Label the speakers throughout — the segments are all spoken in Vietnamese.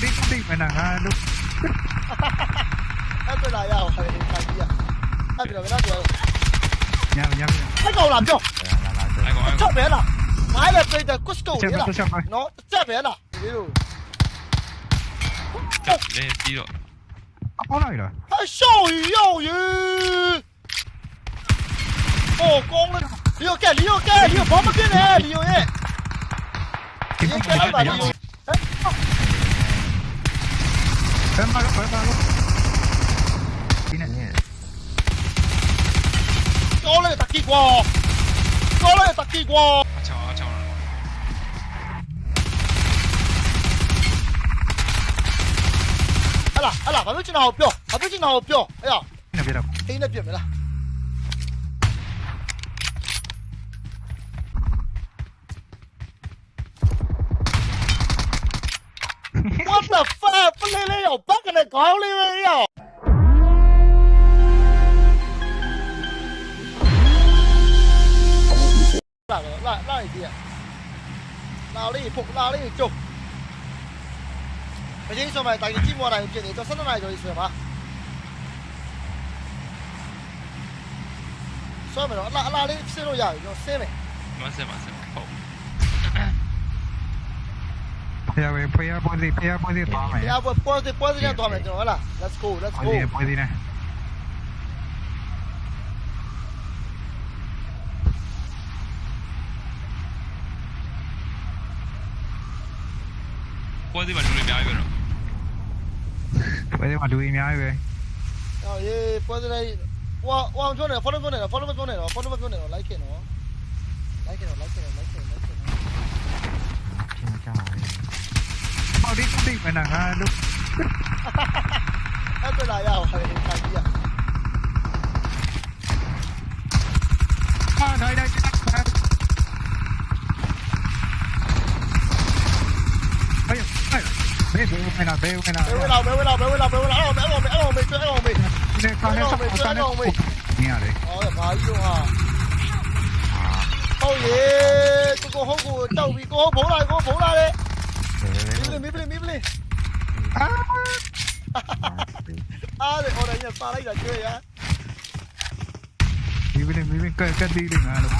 Speaker 1: 定
Speaker 2: ながる。Em tôi lại đâu, phải gì à?
Speaker 3: Em bị rồi nó rồi. Nhà mình nhà mình. Cái cầu làm chưa? Dạ,
Speaker 1: dạ, dạ,
Speaker 3: chắc
Speaker 1: bé
Speaker 3: là.
Speaker 1: Mãi là bây
Speaker 3: giờ Cusco đấy là. Nó chắc bé
Speaker 2: là. Điu. Chắc bé đi rồi. À,
Speaker 1: có này rồi. Ai sao
Speaker 3: yêu yêu. Ồ, con lên. Liêu kìa, liêu kìa, liêu bóng bên kia nè, liêu ấy. Liêu kìa, liêu ဘယ်
Speaker 1: မှာလဲဘယ်မှာလဲဒီနဲ့
Speaker 3: တော်လေတကီကွာတော်လေတကီကွာအ
Speaker 2: ချောင်းအချောင်း
Speaker 3: ဟလာဟလာဘာလို့ကျွန်တော်ပြောဘာလို့ကျွန်တော်ပြောအဲ့
Speaker 1: ဒါ
Speaker 3: အင်းနဲ့ပြမလား 在高里边哟，来来来，兄弟，哪里不哪里走？反正说嘛，但是你只来，到来一次嘛？说
Speaker 2: 不着，那那里吃路远，
Speaker 1: 要先没？没事没事，好。Ya, güey, pues
Speaker 3: ya puedes ir, ya puedes ir, toma. Ya, pues puedes ir, puedes ir, ya toma, tío, hola. Let's go, let's go.
Speaker 2: Puedes ir, puedes ir. Puedes ir, Maturi,
Speaker 1: me hay, güey. Puedes ir, Maturi, me hay,
Speaker 3: güey. Ya, ye, puedes ir ahí. Wow, wow, yo no, follow me, follow me, follow me, follow me, like it, no. Like it, like it, like it, like
Speaker 1: it. trời Mau đi cũng
Speaker 3: đi mày nàng ha lúc Hết bên này đâu Thằng kia
Speaker 1: Thôi đây đây Bêu bên nào, bêu bên nào Bêu bên nào, bêu bên nào, bêu bên
Speaker 3: nào, bêu bên nào Ăn hồn mì, ăn hồn mì, ăn hồn mì Ăn hồn mì, ăn hồn mì Ăn hồn mì, ăn hồn mì Nghe rồi
Speaker 1: đấy Ờ, phải vô hả ôi ye tôi có hố của
Speaker 3: tàu bị có hố bố lại có hố bố lại đấy. Mít lên mít lên mít lên. Ừ. À để hồi đấy nhà xa đấy là chơi á. Mít lên mít lên cắt cắt đi
Speaker 1: đừng
Speaker 3: à đúng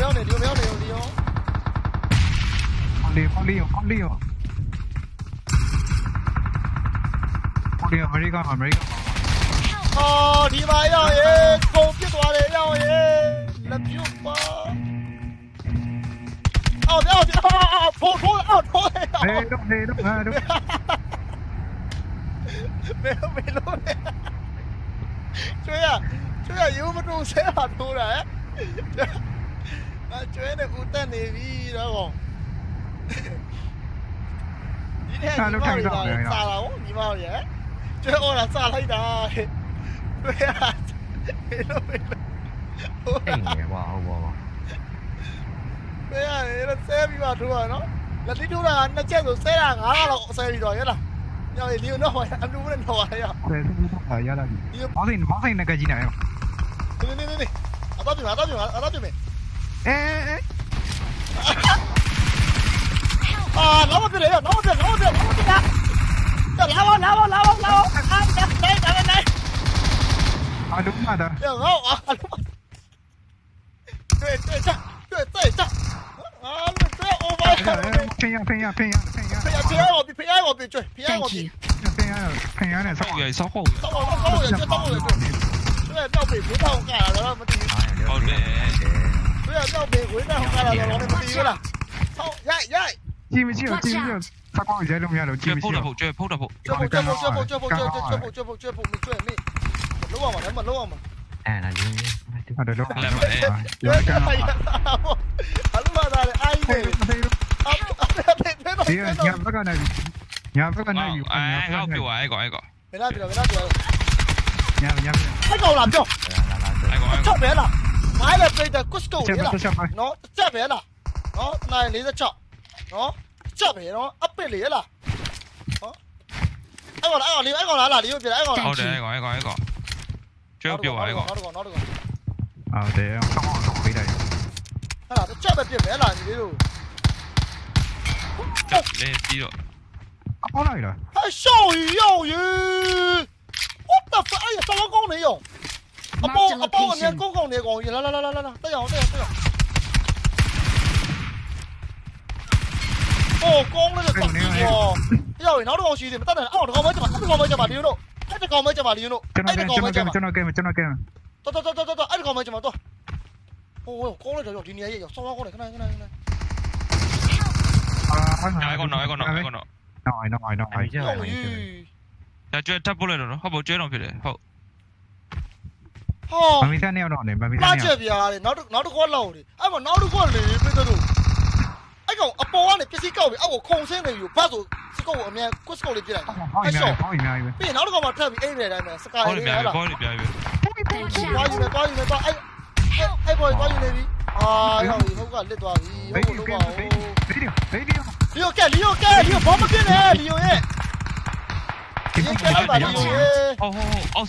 Speaker 3: Dios mío, Dios mío. Con lío, con lío, con lío.
Speaker 1: ဒီအမေ
Speaker 3: ရိကန်မှာ
Speaker 1: အမေရိကန်မှာ
Speaker 3: ဟောဒီမှာရောက်ရေခုံပြစ်သွားတယ်ရောက်ရေလက်ပြုတ်ပါအော်ပြောပြောဖို့ဖို့အော်ထိုးရအောင်
Speaker 1: ဟေးတော့ဟေးတော့ဟာတော့
Speaker 3: ဘယ်ဘယ်လို့ကျွေးရကျွေးရရိုးမတို့ဆဲတာထိုးတာဟဲ့အကျွေးနဲ့ဦးတက်နေပြီတော့ကောဒီနေ့ညီမတို့လာတာဟုတ်ညီမတို့ရဲ့ ကျွေးအော်လာစားလိုက်တာကျွေးရမေလို့မေလို့
Speaker 4: အိမ်နေကွာဟုတ်ပါပါ
Speaker 3: ဘယ်ရလဲဆဲပြီးပါထိုးရနော်လက်တိထိုးတာနှစ်ချက်ဆိုဆဲတာငါးလောက်ဆဲပြီးတော့ရလားညောင်လီယိုနော်အလူနဲ့တော့ရရ
Speaker 1: ဆယ်စုဟာရလာပြီမောင်းစိန်မောင်းစိန်နဲ့ကကြီးနေရော
Speaker 3: နေနေနေနေအတော့ပြမအတော့ပြမအတော့ပြမ
Speaker 1: အဲအဲ
Speaker 3: အာနောက်မပြလေနောက်မပြနောက်မပြနောက်မပြ Trời, lao
Speaker 1: lên, lao lên, lao lên, lao lên. Thằng Nam, đây, đây, đây, đây. À, đúng
Speaker 2: rồi
Speaker 1: đó. Được
Speaker 2: không? À,
Speaker 1: đúng rồi.
Speaker 2: Tuyệt, tuyệt, chắc. Tuyệt, tuyệt, chắc. À, tuyệt, tuyệt,
Speaker 3: ô mày. Ping nhau, ping nhau, ping nhau, ping nhau. Ping nhau, ping nhau, 我比 ping nhau, 我比追，ping nhau，我比。ping nhau, ping nhau này sao? Người sao khổ? Sao khổ,
Speaker 4: sao khổ, sao
Speaker 1: khổ, sao khổ. 对，要
Speaker 2: 比不到干
Speaker 1: 了，我的。
Speaker 3: 好嘞。对，要比不到干
Speaker 1: 了，我
Speaker 3: 的妈的
Speaker 1: 了。操，耶耶！进没进？进没进？他光
Speaker 2: 姐弄下嚟，追鋪頭，追鋪
Speaker 3: 頭，追鋪，追鋪，追鋪，追
Speaker 1: 鋪，追
Speaker 3: 鋪，追鋪，追鋪，
Speaker 4: 追人
Speaker 2: 呢？問撈啊
Speaker 3: 嘛，
Speaker 2: 問撈
Speaker 3: 啊嘛。誒，嗱你，我哋撈埋啦，有一間
Speaker 1: 啊。Nyampekan
Speaker 3: lagi. Nyampekan
Speaker 1: lagi. Eh, kau
Speaker 3: keluar, ego, ego. Bila, bila, bila, bila. Nyam, nyam. Ego làm cho. Ego, ego. Chắc bé là. Mãi là bây giờ Cusco đấy là. Nó chắc bé là. Nó này lấy ra chọn. Nó chậm thế nó ấp bên
Speaker 2: lý là anh còn anh còn lý anh còn là là lý bên anh còn là để anh còn
Speaker 3: anh còn anh còn chưa biểu
Speaker 1: anh còn nó được còn nó được còn à để
Speaker 3: em không còn tổng đi đây hay là chậm bên biển
Speaker 2: đấy là gì đấy rồi đây
Speaker 1: đi rồi có này
Speaker 3: rồi ai sao yêu gì what the fuck ai sao nó con này rồi 阿波阿波，你公公你講完啦啦啦啦啦啦，得有得有得有。哦，光了这东西哦，要你拿着光去的，但是哦，这个没接吧，这个没接吧，你弄，哎，这个没接吧，你
Speaker 1: 弄，哎，
Speaker 3: 这
Speaker 1: 个
Speaker 3: 没
Speaker 1: 接
Speaker 3: 吧，
Speaker 1: ကျွန်တော်
Speaker 3: ကဲမ
Speaker 1: ကျွန်တော်ကဲမတော်တော်တော်
Speaker 3: တော်တော်အဲ့ဒီကောင်မကျွန်တော်တော့ဟိုကောင်းလိုက်တော့ဒီနေရာကြီးရောက်ဆောင်းကောင်းတယ်ခဏခ
Speaker 1: ဏခဏ
Speaker 2: အာဟုတ်နော်ဟုတ်နော်ဟုတ်နော်
Speaker 1: ဟုတ်နော်နော်
Speaker 4: အိုင်နော်
Speaker 3: အို
Speaker 4: င်နော်
Speaker 3: အို
Speaker 2: င်ကျော်ဒါကျွဲထပ်ပုတ်လိုက်တော့နော်ဟုတ်ပါကျွဲတော့ဖြစ်တယ်ဟုတ်
Speaker 3: ဟော
Speaker 1: မမီသားနေအောင်တော့နေမမီ
Speaker 3: သား
Speaker 1: နေ
Speaker 3: အောင်လာချက်ပြားလေနောက်နောက်တစ်ခေါက်လောက်လေအဲ့မနောက်တစ်ခေါက်လေပြစ်တော့ ကောင်အပေါ်ကနေပစ္စည်းကောက်ပြီးအောက်ကိုခုံဆင်းနေယူဘတ်ဆိုစကုတ်ကိုအမြန်ကွတ်စကုတ်လေးပြလိုက်
Speaker 1: ဟောင်းများဟောင်းများပဲ
Speaker 3: ပြီးရင်နောက်တစ်ကောင်မှထပ်ပြီးအိမ်နေတိုင်းမှာစကား
Speaker 2: ဘော
Speaker 3: လေး
Speaker 2: လေး
Speaker 3: လေး
Speaker 2: ပြား
Speaker 3: ဟဲ့လား
Speaker 2: ဘောလေးပြားပြီ
Speaker 3: သွားယူမယ်သွားယူမယ်သွားအဲ့အဲ့ဘောသွားယူနေပြီအာရောက်ပြီဟုတ်ကလစ်သွားပြီဟုတ်လို့ပါဦး
Speaker 1: ဗီဒီယိုဗီဒီယို
Speaker 3: လီယိုကဲလီယိုကဲလီယိုဘာမပြင်းနဲ့လီယိုရဲ့ 哦，好，
Speaker 2: 好，奥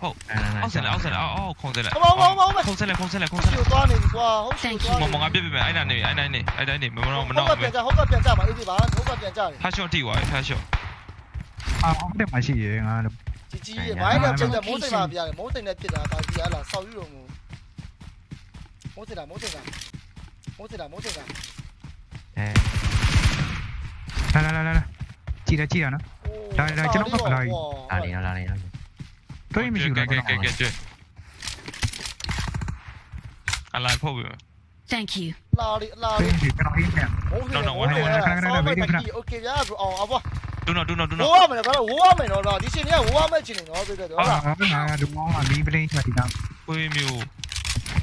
Speaker 2: 奥奥森来，奥森来，奥奥控制来，控制来，控制来，控
Speaker 3: 制来，
Speaker 2: 控
Speaker 3: 制来。好多少年是吧？好多少年？哎那那，哎那那，哎那那，没
Speaker 2: 没没没。好个变价，
Speaker 1: 好个变价吧，兄弟们，好个
Speaker 3: 变价。他兄弟我，他兄。啊，我得买些盐啊。自己买点吃的，冇剩那边的，冇剩那边的，大鱼啊啦，烧鱼龙。冇剩啦，冇剩啦，冇剩啦，
Speaker 4: 冇
Speaker 1: 剩啦。哎，来来来来来，记得记
Speaker 4: 得呢。Dai, dai, ce
Speaker 1: l'ho fatto, dai. Alina,
Speaker 2: l'alina.
Speaker 1: Dai,
Speaker 2: mi giuro. Ok, ok, ok, ok. Alive không vậy?
Speaker 5: Thank you.
Speaker 3: Lo đi, lo đi. Chỉ cái nó hit nè. Nó nó nó
Speaker 1: nó
Speaker 3: cái
Speaker 1: này về đi nè. Ok ya, ờ ờ vâng. Đúng rồi, đúng
Speaker 2: rồi, đúng rồi. Ủa mày nó ủa mày nó rồi, đi xin nhá, ủa mày chỉ nó bây giờ được rồi.
Speaker 3: Ờ mà đúng không là
Speaker 2: đi bên đây là thì nào. Ôi
Speaker 3: miu.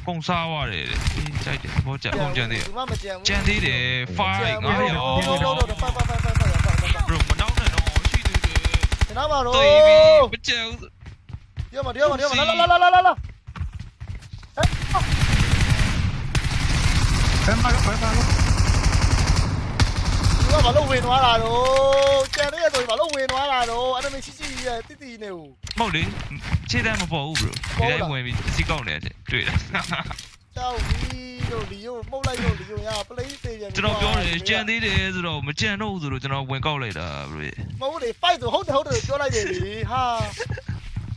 Speaker 3: Không sao à để đi chạy chạy vô chạy không chạy đi. Chạy đi để fight
Speaker 2: ngã rồi. Đâu đâu đâu, fight fight fight nó vào rồi
Speaker 3: bên treo điêu mà điêu
Speaker 2: mà điêu mà la la la
Speaker 3: la la em vào em vào nó vào lâu huyền hóa là
Speaker 1: đồ. Che đấy rồi vào lâu huyền
Speaker 3: hóa là đồ. Anh em chỉ chỉ à, tí tí nèo mau đến chết em mà bỏ u bro. Để em ngoài mình chỉ còn này chứ tuyệt chào đi
Speaker 2: မဟုတ်လေခြေတန်းမပေါ်ဘူးဘရိုဒီတိုင်းဝင်ပြီးစီကောက်နေတယ်တွေ့တယ်
Speaker 3: ကြောက်ပြီးတော့လီယိုမှုတ်လိုက်တော့လီယိုရပလေးသေးပြန်
Speaker 2: ကျွန်တော်ပြောတယ်ကြံသေးတယ်ဆိုတော့မကြံတော့ဘူးဆိုတော့ကျွန်တော်ဝင်ကောက်လိုက်တာဘရို
Speaker 3: မဟုတ်လေ fight ဆိုဟုတ်တယ်ဟုတ်တယ်ပြောလိုက်တယ်လေဟာ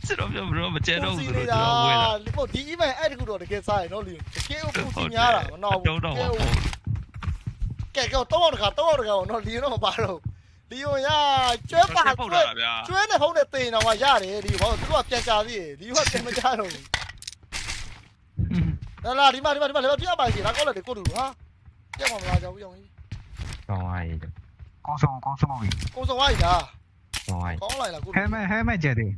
Speaker 2: ကျွန်တော်ပြောဘရိုမကြံတော့ဘူးဆို
Speaker 3: နေ
Speaker 2: တော့ကျွန်တော်ဝင်တာ
Speaker 3: ဒီပေါ့ဒီ event အဲ့တခုတော့တကယ်စားရနော်လီယိုတကယ်ကိုပူစီများတာမနော်ဘူး
Speaker 2: တော့တော့ဟုတ်
Speaker 3: ကဲကတော့တော့တခါတော့တခါနော်လီယိုတော့မပါတော့လီယိုရကျွဲပါ
Speaker 2: ပုတ်
Speaker 3: ကျွဲ
Speaker 2: တာဗျာ
Speaker 3: ကျွဲနဲ့ဖုံးနဲ့တင်တော့ရတယ်လီယိုဘာလို့သူကပြန်ကြသေးတယ်လီယိုကပြန်မကြတော့ဘူး လာလာဒီမှာဒီမှာဒီမှာလည်းပြပါစီလားကောက်လိုက်တယ်ကိုတူဟာပြတ်မှာမလားကြောက်ဘူးကြောက်ကြီး
Speaker 4: ကောင်းပါရဲ့
Speaker 1: ကောင်းဆောင်ကောင်းဆောင်ပြီ
Speaker 3: ကိုစုံဝိုင်းလား
Speaker 4: ကောင်းပါရဲ့
Speaker 3: ကောင်းလိုက်လားကို
Speaker 1: ဟဲမဲဟဲမဲကြတယ်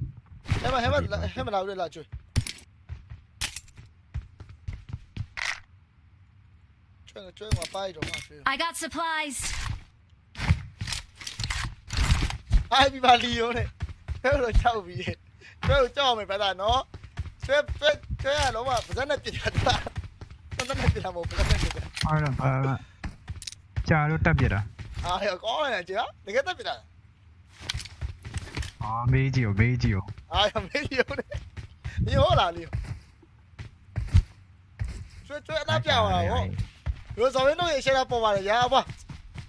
Speaker 3: ဟဲ့မဟဲ့မဟဲ့မလာဘူးလားကျွေးကျွေးကျွေးမှာပိုက်တော့မှာကျွေး
Speaker 5: I got supplies.
Speaker 3: အိုင်ဘီပါလီယိုနဲ့ကျွေးတော့ချောက်ပြီးကျွေးကိုကြောက်မယ်ဗျာနော်ကျွေး ကျွေးကျွေးရတော့မှာပါဇက်နဲ့ပြစ်တာတာပါဇက်နဲ့ပြစ်တာမဟုတ်ပါဇက်နဲ့ပြစ်တာ
Speaker 1: အဲ့တော့အာကြာလို့တက်ပြတာ
Speaker 3: အာဟဲ့ကောင်းလိုက်ကြတကယ်တက်ပြစ်တာ
Speaker 1: အာမေးကြည့်ရောမေးကြည့်ရော
Speaker 3: အာရမေးလီယိုနဲ့လီယိုလားလီယိုကျွေးကျွေးအနာပြောင်းလာဟောရိုဇော်ဝင်းတို့ရဲ့ရှယ်လာပေါ်ပါတယ်ရာပါ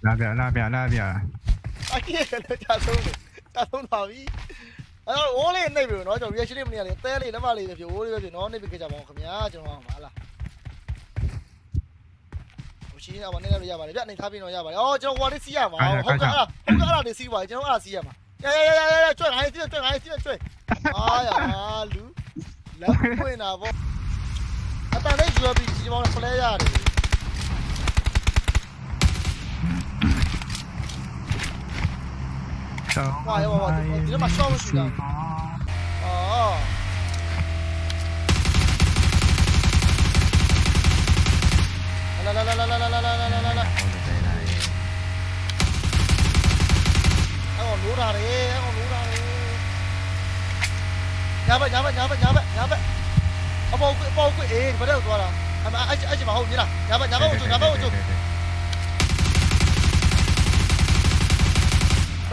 Speaker 1: လာပြလာပြလာပြ
Speaker 3: အကြီးလည်းကြာဆုံးတယ်ကြာဆုံးပါပြီ အဲ့တော့ wall လေးနှိပ်ပြီနော်ကျွန်တော် reaction လေးမနေရလေအသေးလေးလက်မလေးပဲဖြစ် wall လေးပဲဖြစ်နော်နှိပ်ပြီးကြကြပါဦးခင်ဗျာကျွန်တော်ဟာလားရှိနေအောင်နည်းနည်းရပါတယ်ဗျအနေထားပြီးတော့ရပါတယ်။အော်ကျွန်တော်ဟိုလေးစီးရမှာ။ဟုတ်ကဲ့အဲ့ဒါဟုတ်ကဲ့အဲ့ဒါလေးစီးပါတယ်ကျွန်တော်အဲ့ဒါစီးရမှာ။ရရရရရကျွတ်ငါလေးစီးကျွတ်ငါလေးစီးကျွတ်။အာရ
Speaker 4: ဟာလူ
Speaker 3: လက်ပွင့်တာပေါ့။အတန်လေး UAV ကြီးမောင်းဖလဲရတယ်
Speaker 1: 哇！要哇哇！敌人马上就要过去了。哦。来来来来来来来
Speaker 3: 来来来。哎，
Speaker 4: 我躲哪
Speaker 3: 里？哎，我躲哪里？压吧压吧压吧压吧压吧！啊，包鬼包鬼，哎，快点过来！哎，哎哎，什么红的？压吧压吧红柱，压吧红柱。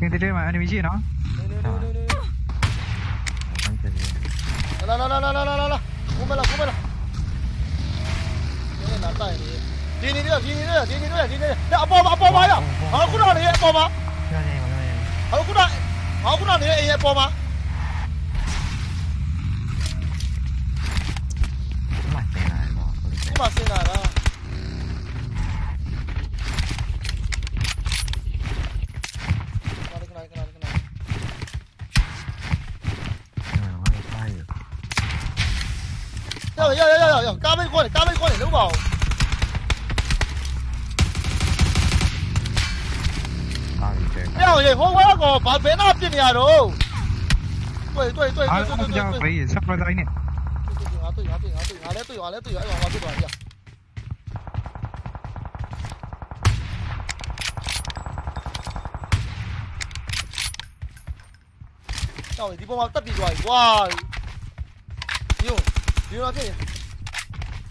Speaker 3: Mình
Speaker 4: tới đây mà, anh
Speaker 3: em gì nó. Là là là là là là là Cúm là cúm
Speaker 4: là Cái này
Speaker 3: là tại đi Đi đi đi đi đi đi đi đi đi đi. Đã bò mà bò mà đó Hả cú nào đi bò mà Hả cú nào, Hả cú nào đi bò mà
Speaker 4: Cú
Speaker 1: mà xe này
Speaker 3: đó 꺼내 까마귀 꺼내 넣어 봐 야, 얘 호화하고 밥 배나 앞지니 야로. tôi tôi tôi tôi tôi tôi tôi tôi sắp ra đây nè tôi tôi tôi tôi tôi tôi tôi tôi tôi tôi tôi tôi tôi Tao để đi bom tắt đi rồi. Wow. Điêu.
Speaker 4: Điêu ra thế.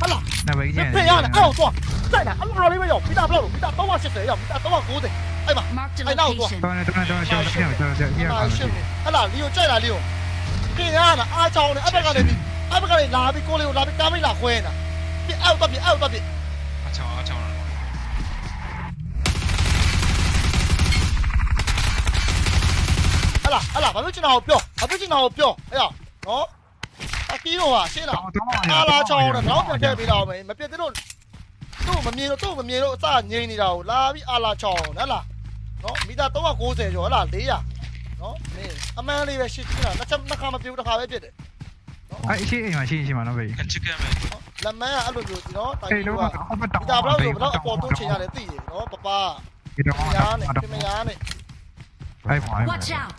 Speaker 4: 好了，
Speaker 3: 那违
Speaker 1: 建。不要了，
Speaker 3: 不
Speaker 1: 要
Speaker 3: 了，再拿。我们不要你们要，打不了路，不打，等我先说，要不打，等我过去。哎呀，哎，
Speaker 5: 那我
Speaker 3: 做。等
Speaker 5: 等
Speaker 1: 等等，叫他先有，叫他先有。好了，料，再拿
Speaker 3: 料。不要了，阿招呢？阿伯家里边，阿伯家里边，拿比够料，拿比家比拿亏呢？比 out 到底，out 到底。好，好，好。好了，好了，把位置拿好表，把位置拿好表。
Speaker 2: 哎呀，哦。 အ
Speaker 3: ကီးတော့ဟာရှင်းလား
Speaker 1: တော်တော်
Speaker 3: အားလာချောင်းတော့တော့ပြန်ထည့်ပေးတော့မယ်မပြတ်တဲ့တော့သူ့မမြင်တော့သူ့မမြင်တော့အစငိမ့်နေတာကိုလာပြီးအားလာချောင်းဟလားနော်မီတာ390ကျော်ဟလား400နော်မင်းအမှန်လေးပဲရှင်းချင်တာတစ်ချက်နှစ်ခါမပြုတ်တစ်ခါပဲပြစ်တယ်
Speaker 1: အဲ့ရှိအိမ်မှာရှိရှိမှာနော်ဘေး
Speaker 2: ကန်ချစ်ကန်မယ်
Speaker 3: နော်လက်မန်းကအဲ့လိုမျိုးနော်တိုင်
Speaker 1: အေး
Speaker 3: ကြီး
Speaker 1: တော့
Speaker 3: က
Speaker 1: ဟောပတော
Speaker 3: မီတာဘလောက်ဆိုဘလောက်အပေါ်တိုးချင်ရတယ်သိရနော်ပပ
Speaker 1: ဒီတော့
Speaker 3: မယားနဲ့ပြမယားနဲ့
Speaker 1: အဲ့ပေါ်အဲ့
Speaker 5: Watch out!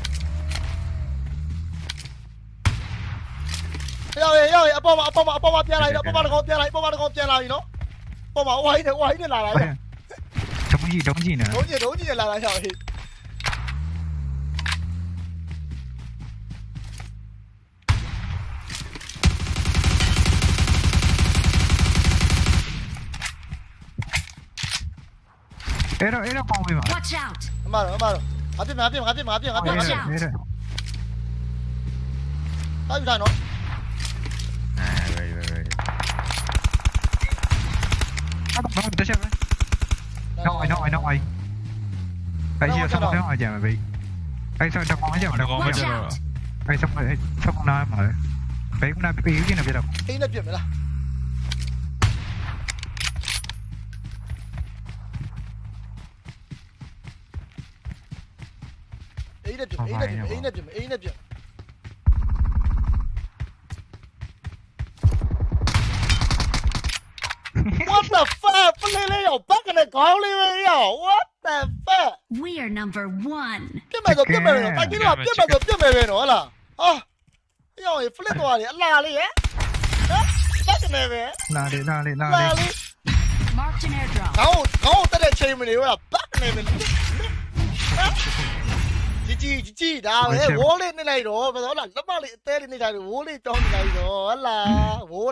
Speaker 3: ơi ơi apa apa apa apa tia lại apa apa con tia lại apa apa con tia lại nó apa mà quay
Speaker 1: thì quay thì là lại
Speaker 3: chống gì chống gì nữa chống gì chống gì
Speaker 1: là lại rồi Era, era con mi madre.
Speaker 5: Watch out.
Speaker 3: Malo, malo. Rápido, rápido, rápido, rápido, rápido. Rápido, rápido. Rápido, rápido. nó tới
Speaker 5: xem
Speaker 3: đấy
Speaker 5: Nó
Speaker 3: rồi, nó Tại giờ
Speaker 4: xong rồi, nó rồi
Speaker 1: chả
Speaker 5: bị
Speaker 1: ai
Speaker 5: xong
Speaker 1: trong ngõ chưa mà đâu? Có chả Anh xong rồi, xong rồi nó mà Vậy
Speaker 3: cũng đang bị yếu chứ nào bây đâu Ý nó chuyện vậy là Ý nó chuyện, ý nó chuyện, ý nó chuyện, ý nó chuyện. ပလေးလေးရောက်ဘက်ကနေခေါင်းလေးပဲရောက် What the fuck
Speaker 5: We are number one.
Speaker 3: ပြစ်မယ်ဆိုပြစ်မယ်ဆိုတိုင်ကြီးတော့ပြစ်မယ်ဆိုပြစ်မယ်ပဲနော်ဟလားဟာရောက်ရင် flip သွားတယ်အလားလေးဟမ်ဟမ်ဘက်ကနေပဲ
Speaker 1: လာလေလာလေလာ
Speaker 3: လာ
Speaker 1: လေ
Speaker 3: လေး
Speaker 5: Marked an airdrop.
Speaker 3: ခေါင်းခေါင်းတက်တဲ့ချိန်မနေဘူးလားဘက်ကနေပဲជីជីជីជីဒါပဲဝိုးလေးနေလိုက်တော့ဘယ်တော့လားလက်မလေးအသေးလေးနေလိုက်တော့ဝိုးလေးတောင်းနေလိုက်တော့ဟလားဝိုး